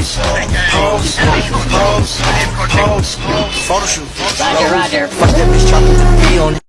Pose, pose, pose, photo shoot. Roger, roger. Fuck that bitch, chopper.